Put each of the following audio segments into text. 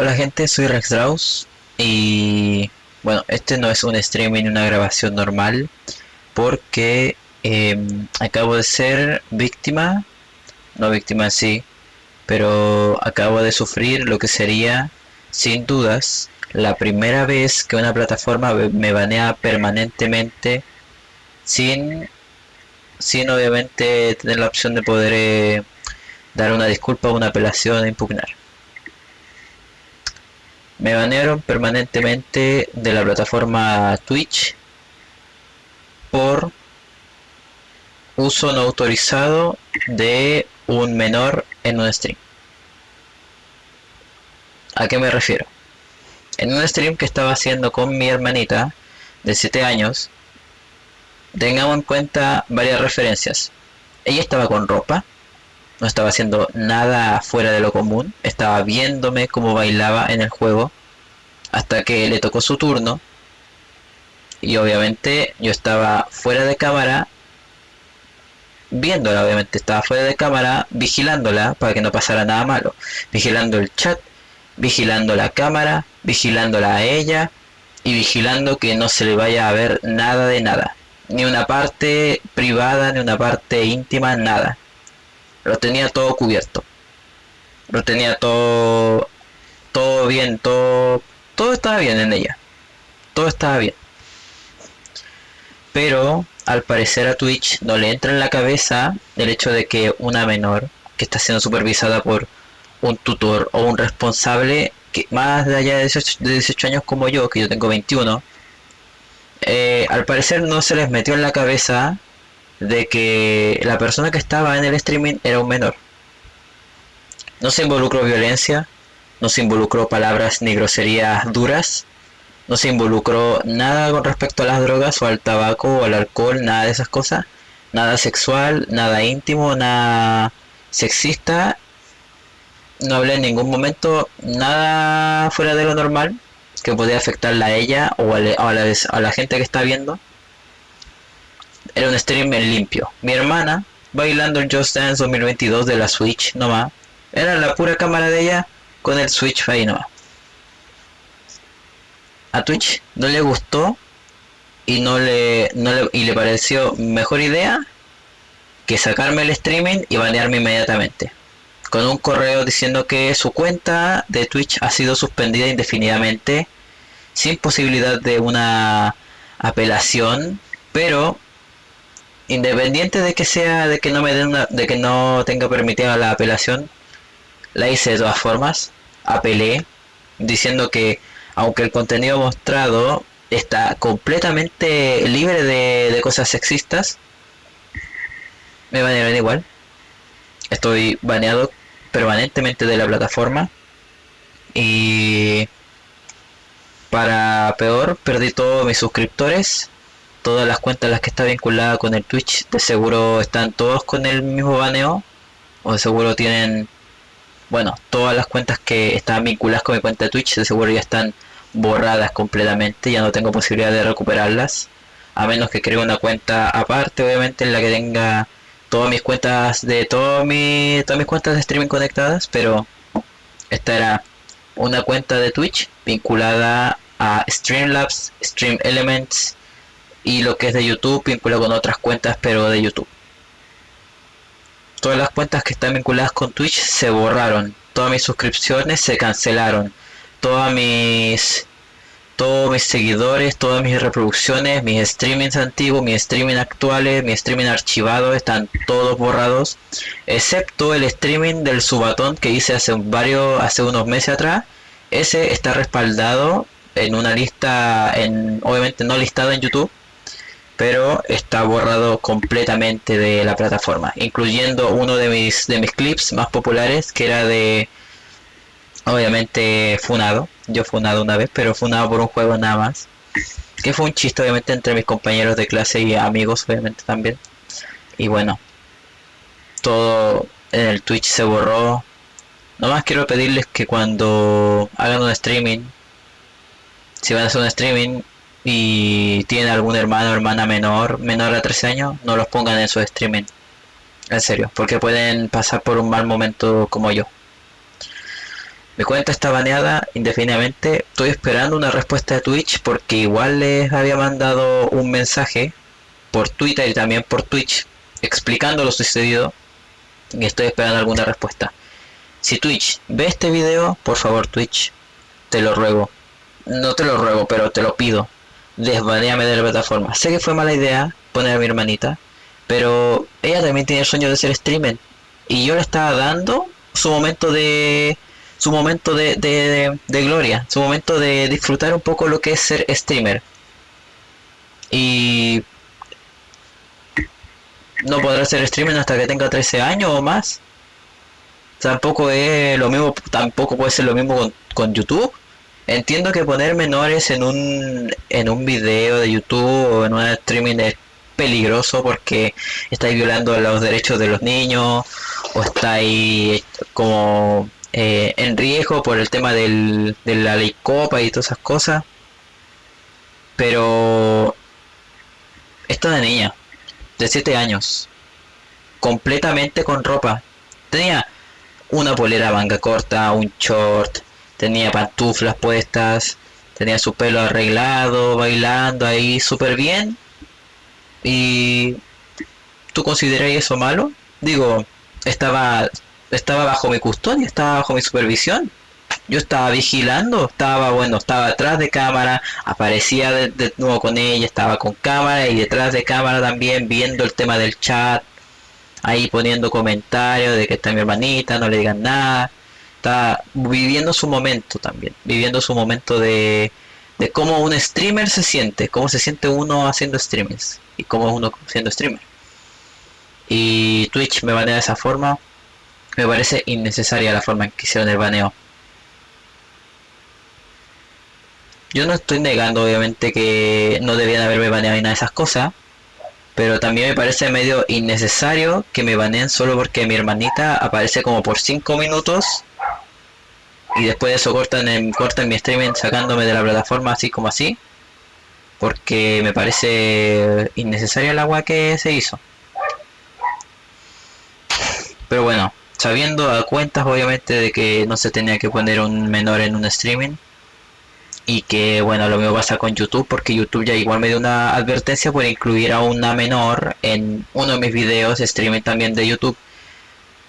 Hola gente, soy Rex y bueno, este no es un streaming, una grabación normal porque em, acabo de ser víctima, no víctima sí, pero acabo de sufrir lo que sería, sin dudas, la primera vez que una plataforma me banea permanentemente sin, sin obviamente tener la opción de poder eh, dar una disculpa una apelación impugnar. Me banearon permanentemente de la plataforma Twitch por uso no autorizado de un menor en un stream. ¿A qué me refiero? En un stream que estaba haciendo con mi hermanita de 7 años, tengamos en cuenta varias referencias. Ella estaba con ropa, no estaba haciendo nada fuera de lo común, estaba viéndome cómo bailaba en el juego hasta que le tocó su turno y obviamente yo estaba fuera de cámara viéndola obviamente estaba fuera de cámara vigilándola para que no pasara nada malo vigilando el chat vigilando la cámara vigilándola a ella y vigilando que no se le vaya a ver nada de nada ni una parte privada ni una parte íntima nada lo tenía todo cubierto. Lo tenía todo, todo bien, todo, todo estaba bien en ella. Todo estaba bien. Pero al parecer a Twitch no le entra en la cabeza el hecho de que una menor que está siendo supervisada por un tutor o un responsable que más de allá de 18, años como yo, que yo tengo 21, eh, al parecer no se les metió en la cabeza de que la persona que estaba en el streaming era un menor. No se involucró violencia, no se involucró palabras ni groserías duras, no se involucró nada con respecto a las drogas o al tabaco o al alcohol, nada de esas cosas, nada sexual, nada íntimo, nada sexista. No hablé en ningún momento nada fuera de lo normal que podía afectarla a ella o a, la, a la gente que está viendo era un streamer limpio. Mi hermana, bailando el Just Dance 2022 de la Switch nomás, era la pura cámara de ella con el Switch ahí nomás. A Twitch no le gustó y no le, no le, y le pareció mejor idea que sacarme el streaming y banearme inmediatamente. Con un correo diciendo que su cuenta de Twitch ha sido suspendida indefinidamente sin posibilidad de una apelación, pero independiente de que sea de que no me den de que no tenga permitida la apelación la hice de todas formas apelé diciendo que aunque el contenido mostrado está completamente libre de, cosas sexistas me banearon igual. Estoy baneado permanentemente de la plataforma y para peor perdí todos mis suscriptores todas las cuentas las que está vinculada con el Twitch de seguro están todos con el mismo baneo o de seguro tienen bueno todas las cuentas que están vinculadas con mi cuenta de Twitch de seguro ya están borradas completamente ya no tengo posibilidad de recuperarlas a menos que cree una cuenta aparte obviamente en la que tenga todas mis cuentas de todo mi, todas mis cuentas de streaming conectadas pero esta era una cuenta de Twitch vinculada a Streamlabs, Stream Elements y lo que es de YouTube vinculado con otras cuentas pero de YouTube. Todas las cuentas que están vinculadas con Twitch se borraron, todas mis suscripciones se cancelaron, todas mis todos mis seguidores, todas mis reproducciones, mis streamings antiguos, mis streaming actuales, mi streaming archivado están todos borrados, excepto el streaming del subatón que hice hace varios hace unos meses atrás. Ese está respaldado en una lista en obviamente no listado en YouTube, pero está borrado completamente de la plataforma, incluyendo uno de mis, de mis clips más populares, que era de, obviamente, Funado. Yo Funado una vez, pero Funado por un juego nada más. Que fue un chiste, obviamente, entre mis compañeros de clase y amigos, obviamente, también. Y bueno, todo en el Twitch se borró. Nomás quiero pedirles que cuando hagan un streaming, si van a hacer un streaming, y tiene algún hermano o hermana menor, menor a 13 años, no los pongan en su streaming. En serio, porque pueden pasar por un mal momento como yo. Mi cuenta está baneada indefinidamente. Estoy esperando una respuesta de Twitch porque igual les había mandado un mensaje por Twitter y también por Twitch explicando lo sucedido y estoy esperando alguna respuesta. Si Twitch ve este video, por favor Twitch, te lo ruego. No te lo ruego, pero te lo pido. Desbaneame de la plataforma. Sé que fue mala idea poner a mi hermanita, pero ella también tiene el sueño de ser streamer. Y yo le estaba dando su momento de su momento de, de, de, gloria, su momento de disfrutar un poco lo que es ser streamer. Y no podrá ser streamer hasta que tenga 13 años o más. Tampoco es lo mismo, tampoco puede ser lo mismo con, con YouTube. Entiendo que poner menores en un en un video de YouTube o en un streaming es peligroso porque estáis violando los derechos de los niños o estáis como eh, en riesgo por el tema del, de la ley copa y todas esas cosas. Pero esta de niña, de 7 años, completamente con ropa. Tenía una polera manga corta, un short, tenía pantuflas puestas, tenía su pelo arreglado, bailando ahí súper bien. ¿Y tú consideras eso malo? Digo, estaba estaba bajo mi custodia, estaba bajo mi supervisión. Yo estaba vigilando, estaba bueno, estaba atrás de cámara, aparecía de, nuevo con ella, estaba con cámara y detrás de cámara también viendo el tema del chat, ahí poniendo comentarios de que está mi hermanita, no le digan nada. Está viviendo su momento también, viviendo su momento de, de cómo un streamer se siente, cómo se siente uno haciendo streamings y cómo uno siendo streamer. Y Twitch me banea de esa forma, me parece innecesaria la forma en que hicieron el baneo. Yo no estoy negando obviamente que no debían haberme baneado ni nada de esas cosas, pero también me parece medio innecesario que me baneen solo porque mi hermanita aparece como por 5 minutos y después de eso cortan, cortan mi streaming sacándome de la plataforma así como así porque me parece innecesaria el agua que se hizo. Pero bueno, sabiendo a cuentas obviamente de que no se tenía que poner un menor en un streaming y que bueno lo mismo pasa con YouTube porque YouTube ya igual me dio una advertencia por incluir a una menor en uno de mis videos streaming también de YouTube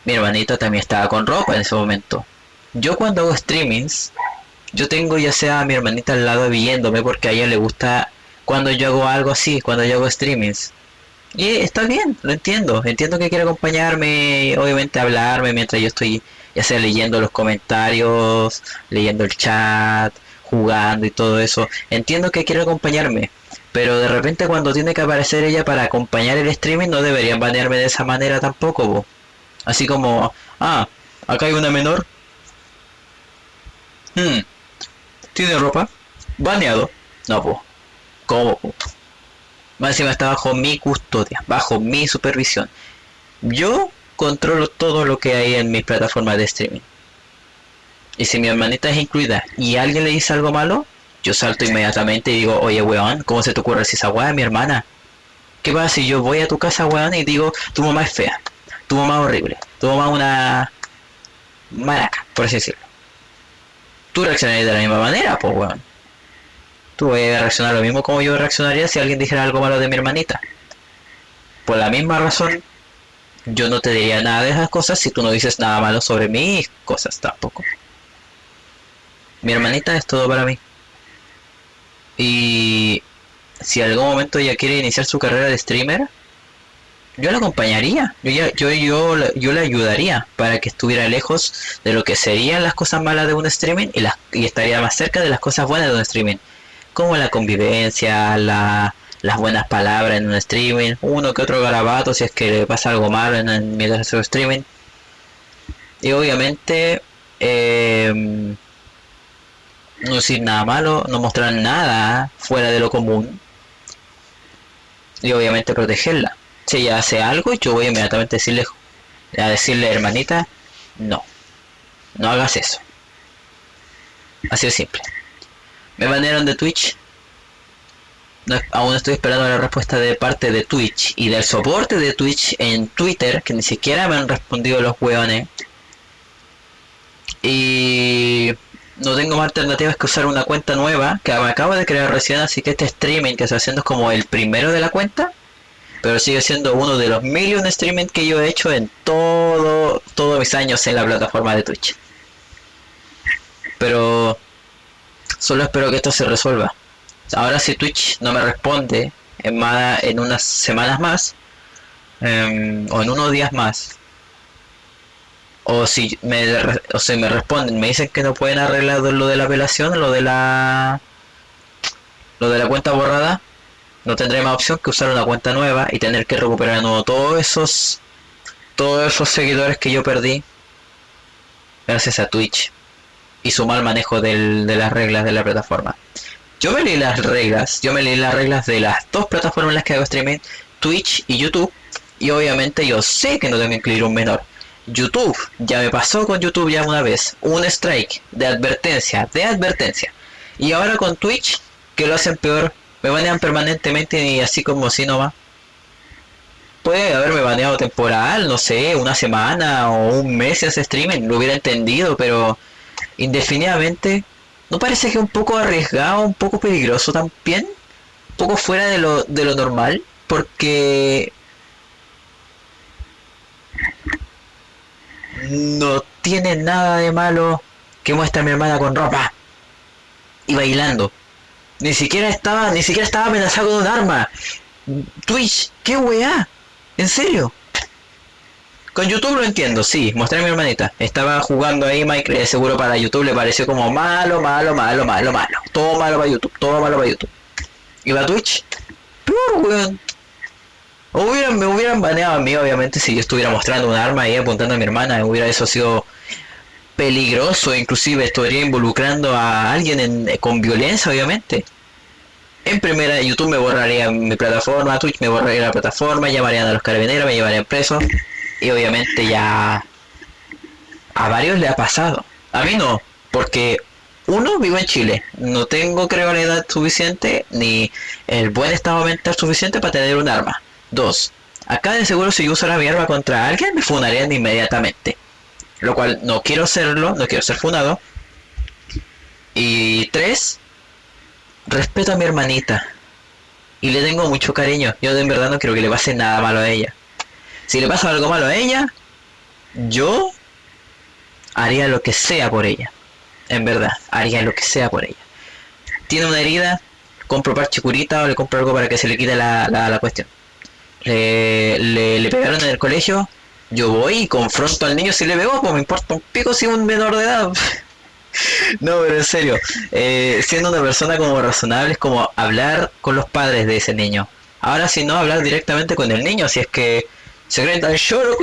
mi hermanita también estaba con ropa en ese momento yo cuando hago streamings yo tengo ya sea a mi hermanita al lado viéndome porque a ella le gusta cuando yo hago algo así cuando yo hago streamings y está bien, lo entiendo. Entiendo que quiere acompañarme, obviamente hablarme mientras yo estoy ya sea leyendo los comentarios, leyendo el chat, jugando y todo eso. Entiendo que quiere acompañarme. Pero de repente cuando tiene que aparecer ella para acompañar el streaming no deberían banearme de esa manera tampoco. Así como, ah, acá hay una menor. Hmm, ¿Tiene ropa? Baneado. No, pues. ¿Cómo? Más encima está bajo mi custodia, bajo mi supervisión. Yo controlo todo lo que hay en mis plataformas de streaming. Y si mi hermanita es incluida y alguien le dice algo malo, yo salto inmediatamente y digo, oye weón, ¿cómo se te ocurre si esa weá es mi hermana? ¿Qué pasa si yo voy a tu casa weón y digo, tu mamá es fea, tu mamá es horrible, tu mamá es una maraca, por así decirlo? Tú reaccionarías de la misma manera, pues weón tú vas a reaccionar lo mismo como yo reaccionaría si alguien dijera algo malo de mi hermanita. Por la misma razón, yo no te diría nada de esas cosas si tú no dices nada malo sobre mis cosas tampoco. Mi hermanita es todo para mí. Y si algún momento ella quiere iniciar su carrera de streamer, yo la acompañaría, yo, yo, yo, yo le ayudaría para que estuviera lejos de lo que serían las cosas malas de un streaming y, y estaría más cerca de las cosas buenas de un streaming como la convivencia, la, las buenas palabras en un streaming, uno que otro garabato si es que le pasa algo malo en, el mientras hace streaming. Y obviamente em, no decir nada malo, no mostrar nada fuera de lo común. Y obviamente protegerla. Si ella hace algo, yo voy inmediatamente a decirle, a decirle hermanita, no, no hagas eso. Así de simple. Me banearon de Twitch. aún estoy esperando la respuesta de parte de Twitch y del soporte de Twitch en Twitter, que ni siquiera me han respondido los hueones. Y no tengo más alternativas que usar una cuenta nueva que me acabo de crear recién, así que este streaming que estoy haciendo es como el primero de la cuenta, pero sigue siendo uno de los million streaming que yo he hecho en todo todos mis años en la plataforma de Twitch. Pero solo espero que esto se resuelva. Ahora si Twitch no me responde en, más, en unas semanas más, em, o en unos días más, o si me o si me responden me dicen que no pueden arreglar lo de la apelación lo de la lo de la cuenta borrada no tendré más opción que usar una cuenta nueva y tener que recuperar de nuevo todos esos todos esos seguidores que yo perdí gracias a Twitch y su mal manejo de las reglas de la plataforma yo me leí las reglas yo me leí las reglas de las dos plataformas en las que hago streaming Twitch y YouTube y obviamente yo sé que no tengo que incluir un menor YouTube, ya me pasó con YouTube ya una vez, un strike de advertencia, de advertencia. Y ahora con Twitch, que lo hacen peor, me banean permanentemente y así como si no va. Puede haberme baneado temporal, no sé, una semana o un mes ese streaming, lo hubiera entendido, pero indefinidamente, ¿no parece que un poco arriesgado, un poco peligroso también? Un poco fuera de lo, de lo normal, porque no tiene nada de malo que muestre a mi hermana con ropa y bailando. Ni siquiera estaba, ni siquiera estaba amenazado con un arma. Twitch, qué weá. ¿En serio? Con YouTube lo entiendo, sí, mostré a mi hermanita. Estaba jugando ahí Minecraft, seguro para YouTube le pareció como malo, malo, malo, malo, malo. Todo malo para YouTube, todo malo para YouTube. Y para Twitch, peor weón. Hubieran, me hubieran baneado a mí, obviamente, si yo estuviera mostrando un arma y apuntando a mi hermana, hubiera eso sido peligroso, inclusive estaría involucrando a alguien con violencia, obviamente. En primera, YouTube me borraría mi plataforma, Twitch me borraría la plataforma, llamarían a los carabineros, me llevarían preso. Y obviamente ya a varios le ha pasado. A mí no, porque uno, vivo en Chile. No tengo creo la edad suficiente ni el buen estado mental suficiente para tener un arma. 2. Acá de seguro si yo usara mi arma contra alguien me funarían inmediatamente. Lo cual no quiero serlo, no quiero ser funado. Y 3. Respeto a mi hermanita. Y le tengo mucho cariño. Yo de verdad no quiero que le pase nada malo a ella. Si le pasa algo malo a ella, yo haría lo que sea por ella. En verdad, haría lo que sea por ella. Tiene una herida, compro parche curita o le compro algo para que se le quite la, la, la cuestión le, le, pegaron en el colegio, yo voy y confronto al niño si le pegó, pues me importa un pico si es un menor de edad. no, pero en serio, eh, siendo una persona como razonable es como hablar con los padres de ese niño. Ahora si no, hablar directamente con el niño, si es que se creen tan lloro,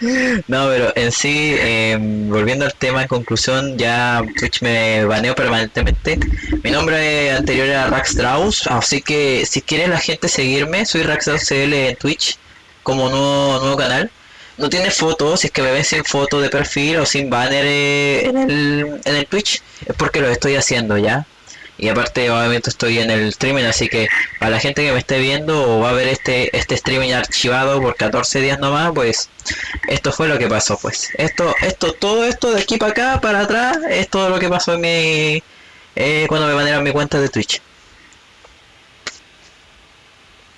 no, pero en sí, em, volviendo al tema en conclusión, ya Twitch me baneó permanentemente. Mi nombre anterior era Raxdraus, así que si quiere la gente seguirme, soy CL en Twitch como nuevo, nuevo canal. No tiene fotos, si es que me ven sin foto de perfil o sin banner eh, en, el, en el Twitch, es porque lo estoy haciendo ya. Y aparte obviamente estoy en el streaming, así que para la gente que me esté viendo o va a ver este, este streaming archivado por 14 días nomás, pues esto fue lo que pasó pues. Esto, esto, todo esto de aquí para acá, para atrás, es todo lo que pasó en mi eh, cuando me mandaron mi cuenta de Twitch.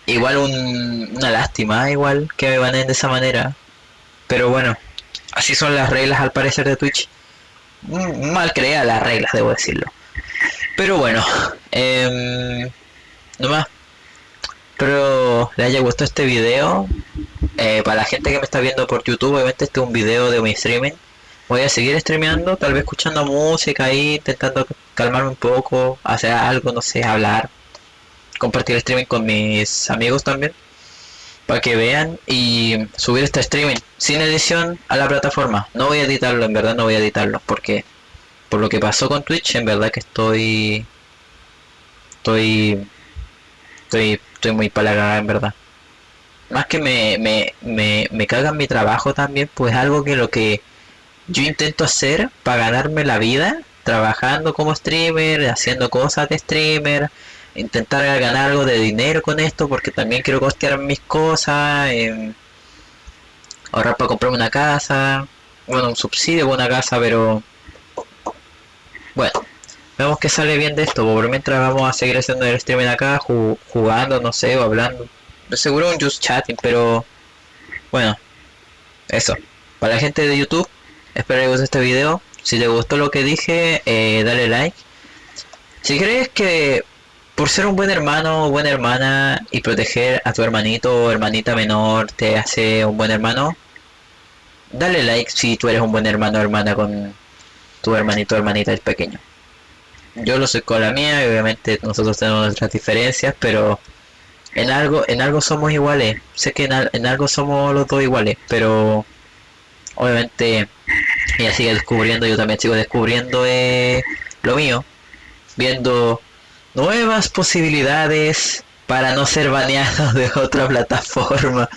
Igual una lástima, igual que me baneen de esa manera. Pero bueno, así son las reglas al parecer de Twitch. Mal creadas las reglas, debo decirlo. Pero bueno, eh, nomás. Espero le haya gustado este video. Eh, para la gente que me está viendo por YouTube, obviamente este es un video de mi streaming. Voy a seguir streameando, tal vez escuchando música ahí, intentando calmarme un poco, hacer algo, no sé, hablar. Compartir streaming con mis amigos también. Para que vean y subir este streaming sin edición a la plataforma. No voy a editarlo, en verdad no voy a editarlo porque por lo que pasó con Twitch, en verdad que estoy... Estoy... Estoy, estoy muy palagada, en verdad. Más que me, me, me, me cagan mi trabajo también, pues algo que lo que yo intento hacer para ganarme la vida, trabajando como streamer, haciendo cosas de streamer, intentar ganar algo de dinero con esto, porque también quiero costear mis cosas, eh, ahorrar para comprarme una casa, bueno, un subsidio con una casa, pero Bueno, vemos que sale bien de esto, por mientras vamos a seguir haciendo el streaming acá, jugando, no sé, o hablando. Seguro un just chatting, pero bueno, eso. Para la gente de YouTube, espero que les guste este video. Si te gustó lo que dije, eh, dale like. Si crees que por ser un buen hermano o buena hermana y proteger a tu hermanito o hermanita menor te hace un buen hermano, dale like si tú eres un buen hermano o hermana con tu hermanito o hermanita el pequeño. Yo lo soy con la mía y obviamente nosotros tenemos nuestras diferencias, pero en algo, en algo somos iguales. Sé que en, algo somos los dos iguales, pero obviamente ella sigue descubriendo, yo también sigo descubriendo eh, lo mío, viendo nuevas posibilidades para no ser baneado de otra plataforma.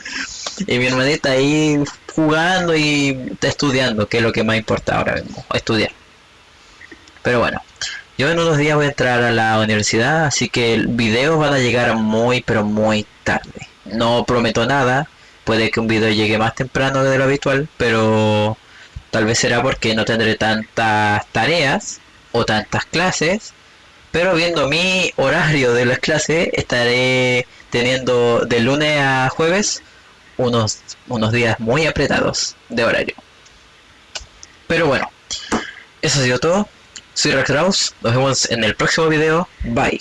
Y mi hermanita ahí jugando y estudiando, que es lo que más importa ahora mismo, estudiar. Pero bueno, yo en unos días voy a entrar a la universidad, así que el video van a llegar muy, pero muy tarde. No prometo nada, puede que un video llegue más temprano de lo habitual, pero tal vez será porque no tendré tantas tareas o tantas clases. Pero viendo mi horario de las clases, estaré teniendo de lunes a jueves unos, unos días muy apretados de horario. Pero bueno, eso ha sido todo. Soy Rex nos vemos en el próximo video. Bye.